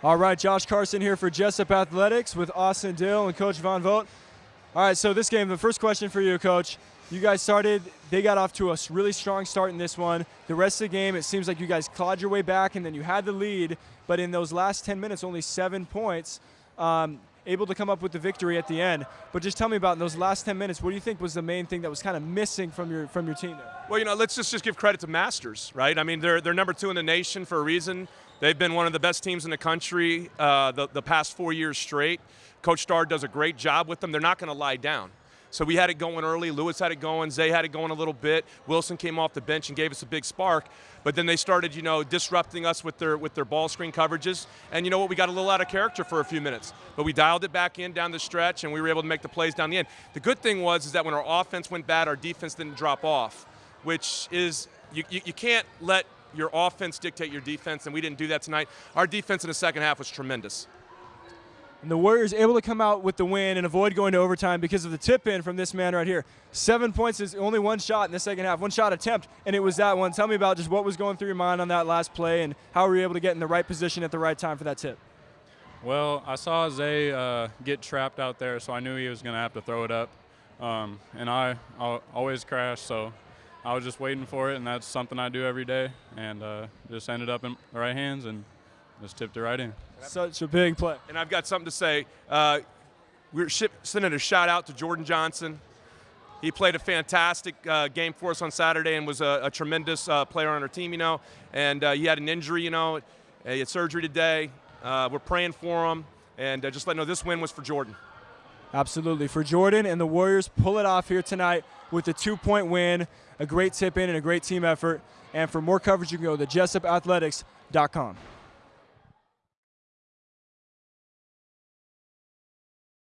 All right, Josh Carson here for Jessup Athletics with Austin Dill and Coach Von Vogt. All right, so this game, the first question for you, Coach. You guys started, they got off to a really strong start in this one. The rest of the game, it seems like you guys clawed your way back and then you had the lead, but in those last 10 minutes, only seven points. Um, able to come up with the victory at the end. But just tell me about in those last 10 minutes, what do you think was the main thing that was kind of missing from your from your team there? Well, you know, let's just, just give credit to Masters, right? I mean, they're, they're number two in the nation for a reason. They've been one of the best teams in the country uh, the, the past four years straight. Coach Starr does a great job with them. They're not going to lie down. So we had it going early. Lewis had it going. Zay had it going a little bit. Wilson came off the bench and gave us a big spark. But then they started, you know, disrupting us with their with their ball screen coverages. And you know what? We got a little out of character for a few minutes. But we dialed it back in down the stretch, and we were able to make the plays down the end. The good thing was is that when our offense went bad, our defense didn't drop off, which is you, you, you can't let your offense dictate your defense, and we didn't do that tonight. Our defense in the second half was tremendous. And the Warriors able to come out with the win and avoid going to overtime because of the tip in from this man right here. Seven points is only one shot in the second half, one shot attempt, and it was that one. Tell me about just what was going through your mind on that last play and how were you able to get in the right position at the right time for that tip? Well, I saw Zay uh, get trapped out there, so I knew he was going to have to throw it up. Um, and I I'll always crash, so I was just waiting for it, and that's something I do every day. And uh, just ended up in the right hands and just tipped it right in. Such a big play. And I've got something to say. Uh, we're sending a shout out to Jordan Johnson. He played a fantastic uh, game for us on Saturday and was a, a tremendous uh, player on our team, you know. And uh, he had an injury, you know. He had surgery today. Uh, we're praying for him. And uh, just let you know this win was for Jordan. Absolutely. For Jordan and the Warriors, pull it off here tonight with a two point win, a great tip in, and a great team effort. And for more coverage, you can go to jessupathletics.com.